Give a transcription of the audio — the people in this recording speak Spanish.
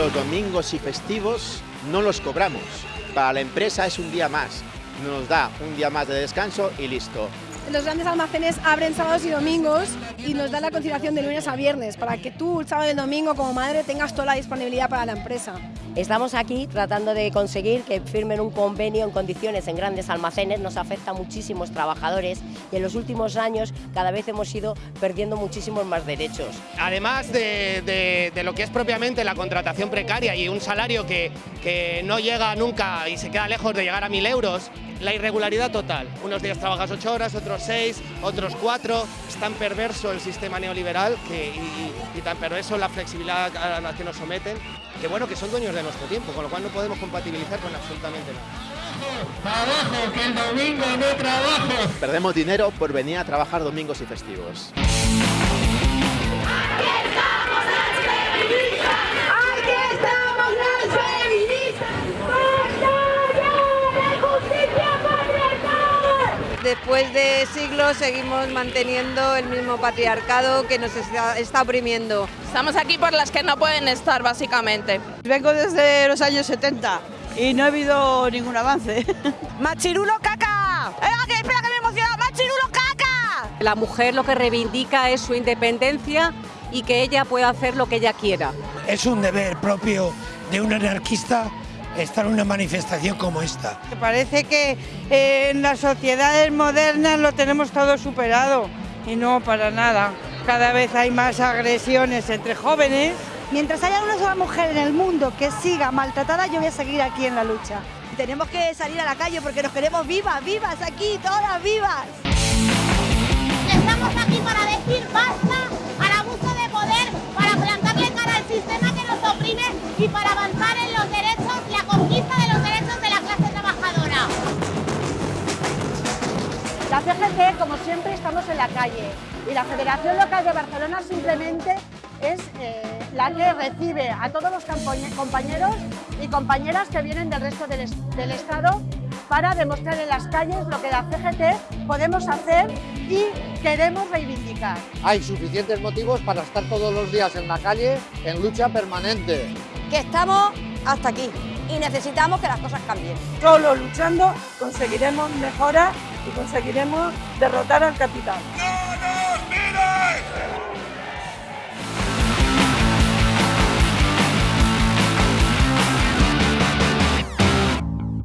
los domingos y festivos no los cobramos. Para la empresa es un día más. Nos da un día más de descanso y listo. Los grandes almacenes abren sábados y domingos y nos dan la conciliación de lunes a viernes para que tú el sábado y el domingo como madre tengas toda la disponibilidad para la empresa. Estamos aquí tratando de conseguir que firmen un convenio en condiciones en grandes almacenes, nos afecta a muchísimos trabajadores y en los últimos años cada vez hemos ido perdiendo muchísimos más derechos. Además de, de, lo que es propiamente la contratación precaria y un salario que, que no llega nunca y se queda lejos de llegar a mil euros, la irregularidad total. Unos días trabajas ocho horas, otros seis, otros cuatro. Es tan perverso el sistema neoliberal que, y, tan perverso la flexibilidad a la que nos someten, que bueno, que son dueños de nuestro tiempo, con lo cual no podemos compatibilizar con absolutamente nada. ¡Trabajo! ¡Que el domingo no trabajo! Perdemos dinero por venir a trabajar domingos y festivos. Después de siglos seguimos manteniendo el mismo patriarcado que nos está, oprimiendo. Estamos aquí por las que no pueden estar, básicamente. Vengo desde los años 70 y no ha habido ningún avance. ¡Machirulo caca! ¡Eh, espera que me emociona! ¡Machirulo caca! La mujer lo que reivindica es su independencia y que ella pueda hacer lo que ella quiera. Es un deber propio de un anarquista estar en una manifestación como esta. Me parece que eh, en las sociedades modernas lo tenemos todo superado y no para nada. Cada vez hay más agresiones entre jóvenes. Mientras haya una sola mujer en el mundo que siga maltratada, yo voy a seguir aquí en la lucha. Tenemos que salir a la calle porque nos queremos vivas, vivas aquí, todas vivas. La CGT, como siempre, estamos en la calle y la Federación Local de Barcelona simplemente es eh, la que recibe a todos los compañeros y compañeras que vienen del resto del, del Estado para demostrar en las calles lo que la CGT podemos hacer y queremos reivindicar. Hay suficientes motivos para estar todos los días en la calle en lucha permanente. Que estamos hasta aquí y necesitamos que las cosas cambien. Solo luchando conseguiremos mejoras y conseguiremos derrotar al capital.